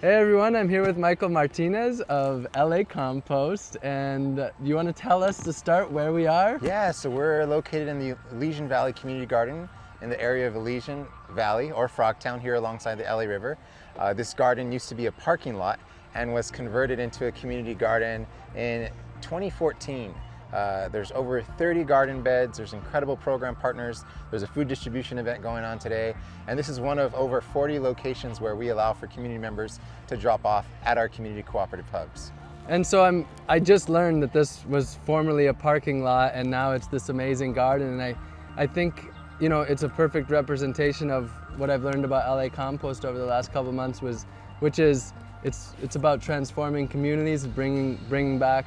Hey everyone, I'm here with Michael Martinez of LA Compost and you want to tell us to start where we are? Yeah, so we're located in the Elysian Valley Community Garden in the area of Elysian Valley or Frogtown here alongside the LA River. Uh, this garden used to be a parking lot and was converted into a community garden in 2014. Uh, there's over 30 garden beds, there's incredible program partners, there's a food distribution event going on today, and this is one of over 40 locations where we allow for community members to drop off at our community cooperative hubs. And so I'm, I just learned that this was formerly a parking lot and now it's this amazing garden. And I, I think you know, it's a perfect representation of what I've learned about LA Compost over the last couple months was, which is it's, it's about transforming communities, bringing, bringing back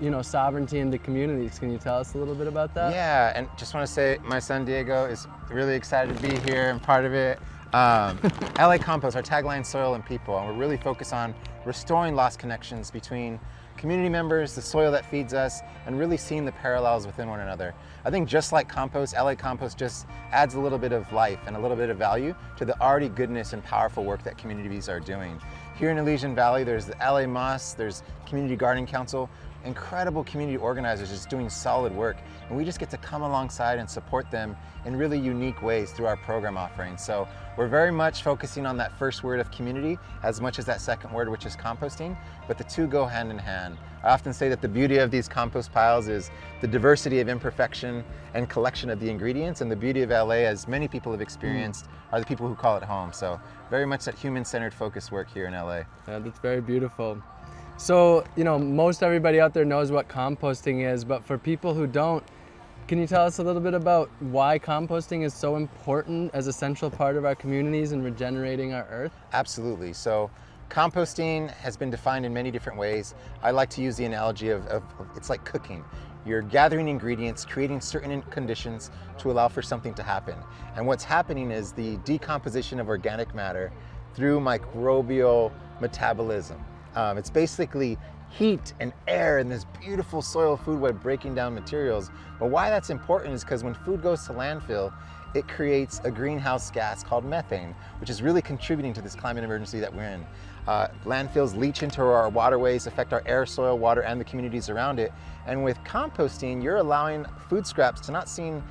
you know, sovereignty into communities. Can you tell us a little bit about that? Yeah, and just want to say my son Diego is really excited to be here and part of it. Um, LA Compost, our tagline, soil and people, and we're really focused on restoring lost connections between community members, the soil that feeds us, and really seeing the parallels within one another. I think just like compost, LA Compost just adds a little bit of life and a little bit of value to the already goodness and powerful work that communities are doing. Here in Elysian Valley, there's the LA Más, there's Community Garden Council, incredible community organizers just doing solid work. And we just get to come alongside and support them in really unique ways through our program offerings. So we're very much focusing on that first word of community as much as that second word, which is composting, but the two go hand in hand. I often say that the beauty of these compost piles is the diversity of imperfection and collection of the ingredients, and the beauty of LA, as many people have experienced, mm. are the people who call it home. So very much that human-centered focus work here in LA. Yeah, that's very beautiful. So, you know, most everybody out there knows what composting is, but for people who don't, can you tell us a little bit about why composting is so important as a central part of our communities and regenerating our earth? Absolutely. So composting has been defined in many different ways. I like to use the analogy of, of it's like cooking. You're gathering ingredients, creating certain conditions to allow for something to happen. And what's happening is the decomposition of organic matter through microbial metabolism. Um, it's basically heat and air and this beautiful soil food web breaking down materials. But why that's important is because when food goes to landfill, it creates a greenhouse gas called methane, which is really contributing to this climate emergency that we're in. Uh, landfills leach into our waterways, affect our air, soil, water, and the communities around it. And with composting, you're allowing food scraps to not seen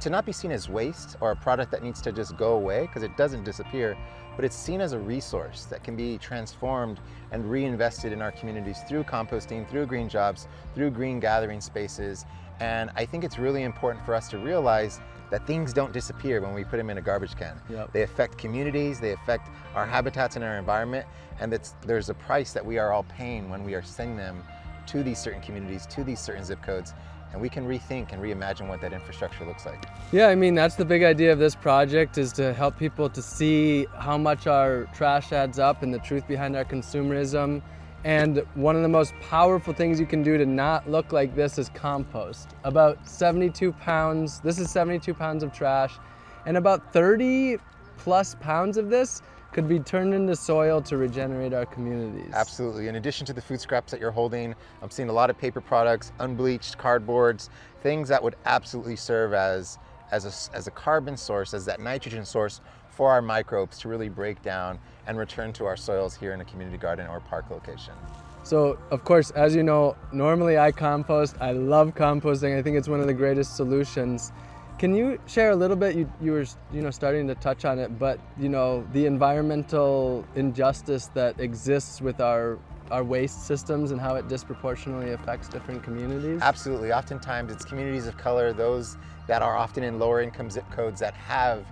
to not be seen as waste or a product that needs to just go away because it doesn't disappear, but it's seen as a resource that can be transformed and reinvested in our communities through composting, through green jobs, through green gathering spaces. And I think it's really important for us to realize that things don't disappear when we put them in a garbage can. Yep. They affect communities, they affect our habitats and our environment, and that there's a price that we are all paying when we are sending them to these certain communities, to these certain zip codes, and we can rethink and reimagine what that infrastructure looks like. Yeah, I mean, that's the big idea of this project is to help people to see how much our trash adds up and the truth behind our consumerism. And one of the most powerful things you can do to not look like this is compost. About 72 pounds, this is 72 pounds of trash, and about 30 plus pounds of this could be turned into soil to regenerate our communities. Absolutely. In addition to the food scraps that you're holding, I'm seeing a lot of paper products, unbleached cardboards, things that would absolutely serve as, as, a, as a carbon source, as that nitrogen source for our microbes to really break down and return to our soils here in a community garden or park location. So, of course, as you know, normally I compost. I love composting. I think it's one of the greatest solutions. Can you share a little bit, you, you were you know, starting to touch on it, but you know, the environmental injustice that exists with our, our waste systems and how it disproportionately affects different communities? Absolutely, oftentimes it's communities of color, those that are often in lower income zip codes that have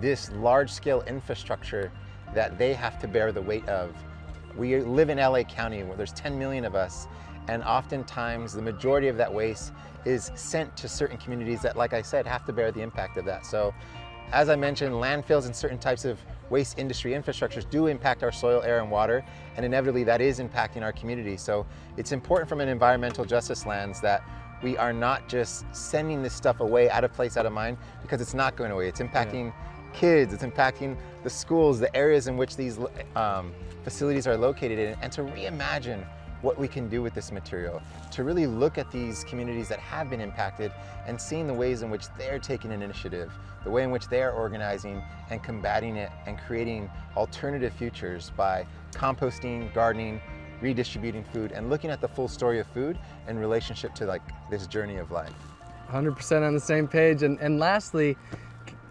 this large scale infrastructure that they have to bear the weight of. We live in LA County where there's 10 million of us and oftentimes the majority of that waste is sent to certain communities that, like I said, have to bear the impact of that. So as I mentioned, landfills and certain types of waste industry infrastructures do impact our soil, air, and water, and inevitably that is impacting our community. So it's important from an environmental justice lens that we are not just sending this stuff away out of place, out of mind, because it's not going away. It's impacting yeah. kids, it's impacting the schools, the areas in which these um, facilities are located in, and to reimagine what we can do with this material, to really look at these communities that have been impacted and seeing the ways in which they're taking an initiative, the way in which they're organizing and combating it and creating alternative futures by composting, gardening, redistributing food, and looking at the full story of food in relationship to like this journey of life. 100% on the same page. And, and lastly,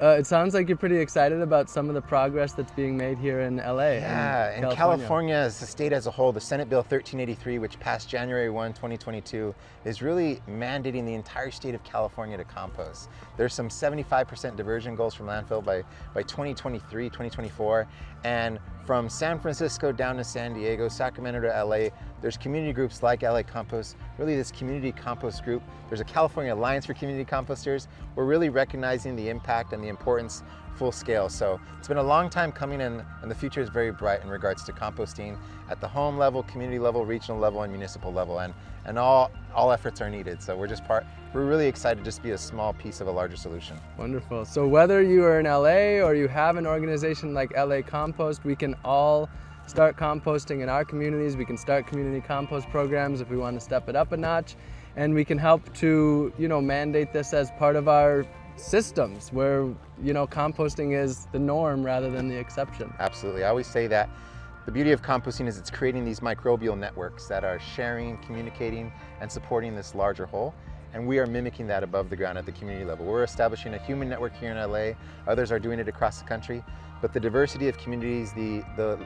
uh, it sounds like you're pretty excited about some of the progress that's being made here in LA. Yeah, and in California. California, as the state as a whole, the Senate Bill 1383, which passed January 1, 2022, is really mandating the entire state of California to compost. There's some 75% diversion goals from landfill by, by 2023, 2024, and from San Francisco down to San Diego, Sacramento to LA, there's community groups like LA Compost, really this community compost group. There's a California Alliance for Community Composters. We're really recognizing the impact and the importance full scale. So it's been a long time coming in and the future is very bright in regards to composting at the home level, community level, regional level, and municipal level. And, and all, all efforts are needed. So we're just part, we're really excited to just be a small piece of a larger solution. Wonderful. So whether you are in LA or you have an organization like LA Compost, we can all start composting in our communities. We can start community compost programs if we want to step it up a notch. And we can help to, you know, mandate this as part of our systems where, you know, composting is the norm rather than the exception. Absolutely. I always say that the beauty of composting is it's creating these microbial networks that are sharing, communicating, and supporting this larger whole. And we are mimicking that above the ground at the community level. We're establishing a human network here in LA. Others are doing it across the country. But the diversity of communities, the, the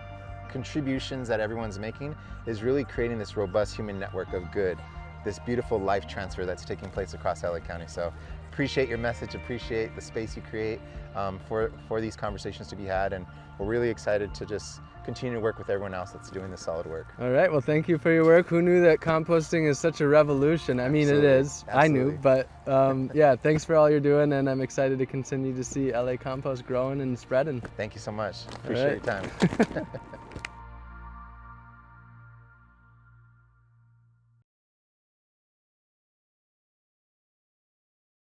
contributions that everyone's making is really creating this robust human network of good, this beautiful life transfer that's taking place across LA County. So appreciate your message, appreciate the space you create um, for, for these conversations to be had. And we're really excited to just continue to work with everyone else that's doing this solid work. All right, well, thank you for your work. Who knew that composting is such a revolution? I mean, Absolutely. it is. Absolutely. I knew, but um, yeah, thanks for all you're doing, and I'm excited to continue to see LA Compost growing and spreading. Thank you so much. Appreciate right. your time.